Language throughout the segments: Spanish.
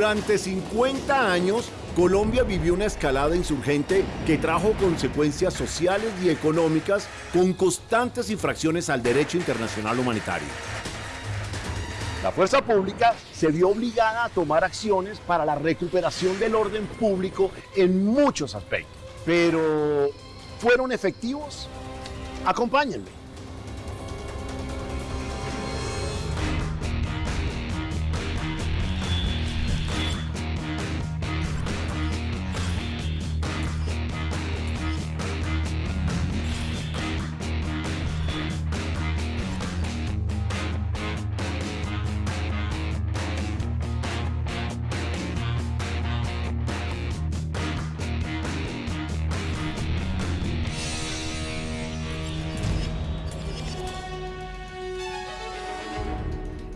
Durante 50 años, Colombia vivió una escalada insurgente que trajo consecuencias sociales y económicas con constantes infracciones al derecho internacional humanitario. La fuerza pública se vio obligada a tomar acciones para la recuperación del orden público en muchos aspectos. Pero, ¿fueron efectivos? Acompáñenme.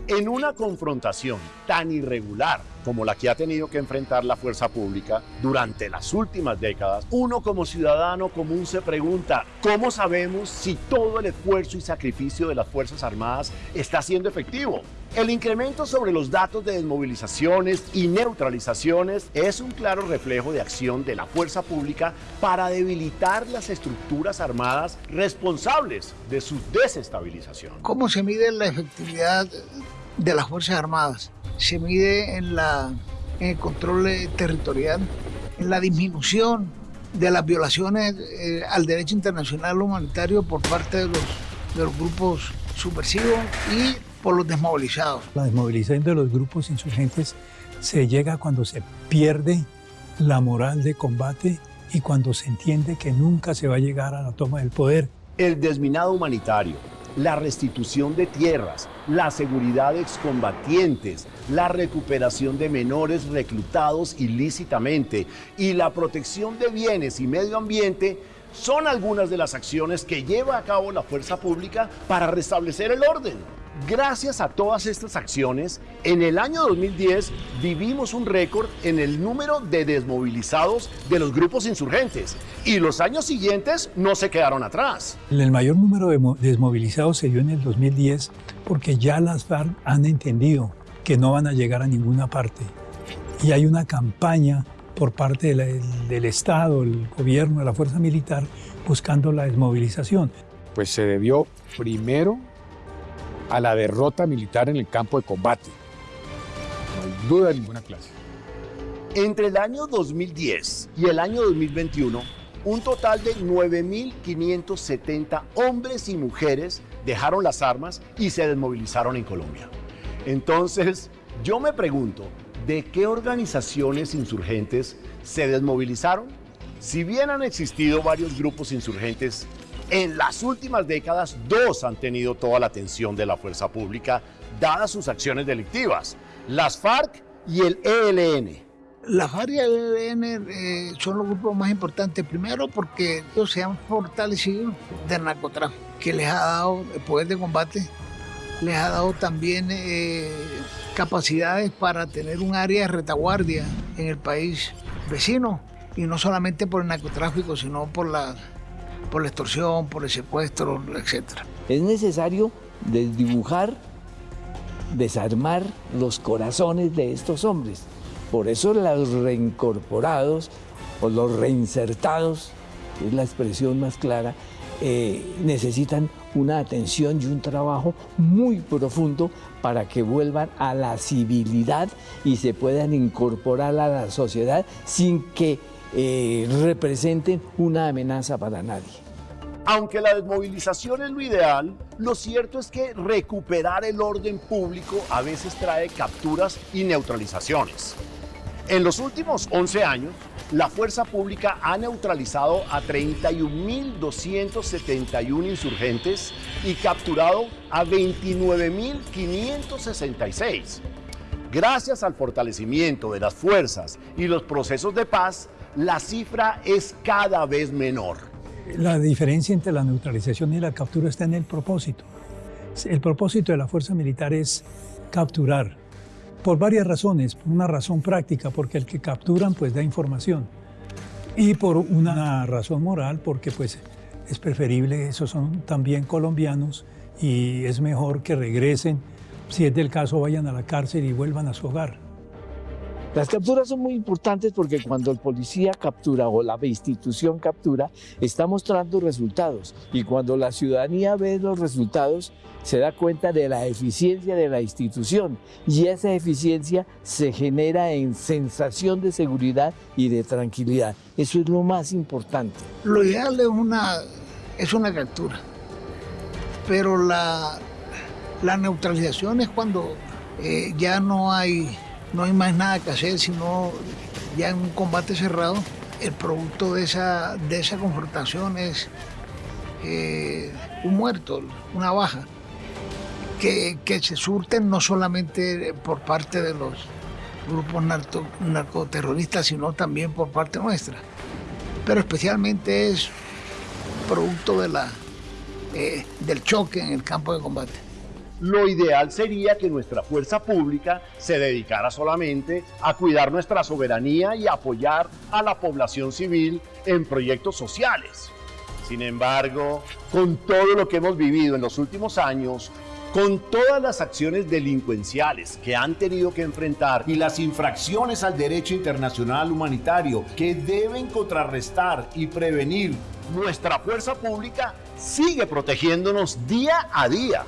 En una confrontación tan irregular como la que ha tenido que enfrentar la fuerza pública durante las últimas décadas, uno como ciudadano común se pregunta, ¿cómo sabemos si todo el esfuerzo y sacrificio de las Fuerzas Armadas está siendo efectivo? El incremento sobre los datos de desmovilizaciones y neutralizaciones es un claro reflejo de acción de la fuerza pública para debilitar las estructuras armadas responsables de su desestabilización. ¿Cómo se mide la efectividad de las Fuerzas Armadas? Se mide en, la, en el control territorial, en la disminución de las violaciones eh, al derecho internacional humanitario por parte de los, de los grupos subversivos y por los desmovilizados. La desmovilización de los grupos insurgentes se llega cuando se pierde la moral de combate y cuando se entiende que nunca se va a llegar a la toma del poder. El desminado humanitario, la restitución de tierras, la seguridad de excombatientes, la recuperación de menores reclutados ilícitamente y la protección de bienes y medio ambiente son algunas de las acciones que lleva a cabo la fuerza pública para restablecer el orden. Gracias a todas estas acciones, en el año 2010 vivimos un récord en el número de desmovilizados de los grupos insurgentes y los años siguientes no se quedaron atrás. El mayor número de desmovilizados se dio en el 2010 porque ya las FARC han entendido que no van a llegar a ninguna parte y hay una campaña por parte del Estado, el gobierno, de la fuerza militar buscando la desmovilización. Pues se debió primero a la derrota militar en el campo de combate. No hay duda de ninguna clase. Entre el año 2010 y el año 2021, un total de 9.570 hombres y mujeres dejaron las armas y se desmovilizaron en Colombia. Entonces, yo me pregunto, ¿de qué organizaciones insurgentes se desmovilizaron? Si bien han existido varios grupos insurgentes en las últimas décadas, dos han tenido toda la atención de la fuerza pública, dadas sus acciones delictivas, las FARC y el ELN. La FARC y el ELN eh, son los grupos más importantes, primero porque ellos se han fortalecido del narcotráfico, que les ha dado el poder de combate, les ha dado también eh, capacidades para tener un área de retaguardia en el país vecino, y no solamente por el narcotráfico, sino por la por la extorsión, por el secuestro, etc. Es necesario desdibujar, desarmar los corazones de estos hombres. Por eso los reincorporados o los reinsertados, que es la expresión más clara, eh, necesitan una atención y un trabajo muy profundo para que vuelvan a la civilidad y se puedan incorporar a la sociedad sin que eh, representen una amenaza para nadie. Aunque la desmovilización es lo ideal, lo cierto es que recuperar el orden público a veces trae capturas y neutralizaciones. En los últimos 11 años, la fuerza pública ha neutralizado a 31.271 insurgentes y capturado a 29.566. Gracias al fortalecimiento de las fuerzas y los procesos de paz, la cifra es cada vez menor. La diferencia entre la neutralización y la captura está en el propósito. El propósito de la fuerza militar es capturar, por varias razones. Por una razón práctica, porque el que capturan pues da información. Y por una razón moral, porque pues es preferible, esos son también colombianos y es mejor que regresen, si es del caso vayan a la cárcel y vuelvan a su hogar. Las capturas son muy importantes porque cuando el policía captura o la institución captura, está mostrando resultados. Y cuando la ciudadanía ve los resultados, se da cuenta de la eficiencia de la institución. Y esa eficiencia se genera en sensación de seguridad y de tranquilidad. Eso es lo más importante. Lo ideal es una, es una captura. Pero la, la neutralización es cuando eh, ya no hay no hay más nada que hacer, sino ya en un combate cerrado, el producto de esa, de esa confrontación es eh, un muerto, una baja, que, se surten no solamente por parte de los grupos narcoterroristas, sino también por parte nuestra. Pero especialmente es producto de la, eh, del choque en el campo de combate. Lo ideal sería que nuestra fuerza pública se dedicara solamente a cuidar nuestra soberanía y apoyar a la población civil en proyectos sociales. Sin embargo, con todo lo que hemos vivido en los últimos años, con todas las acciones delincuenciales que han tenido que enfrentar y las infracciones al derecho internacional humanitario que deben contrarrestar y prevenir, nuestra fuerza pública sigue protegiéndonos día a día.